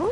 Ủa?